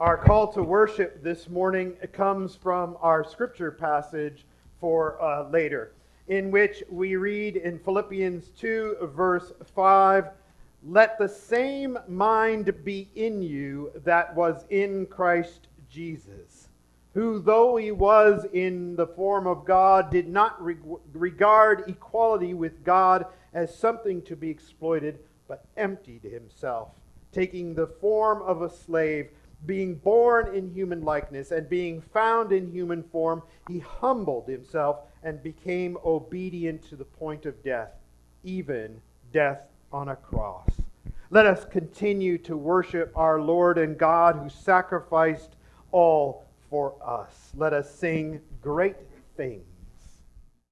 Our call to worship this morning comes from our scripture passage for uh, later, in which we read in Philippians 2, verse 5 Let the same mind be in you that was in Christ Jesus, who, though he was in the form of God, did not re- regard equality with God as something to be exploited, but emptied himself, taking the form of a slave being born in human likeness and being found in human form, he humbled himself and became obedient to the point of death, even death on a cross. Let us continue to worship our Lord and God who sacrificed all for us. Let us sing great things.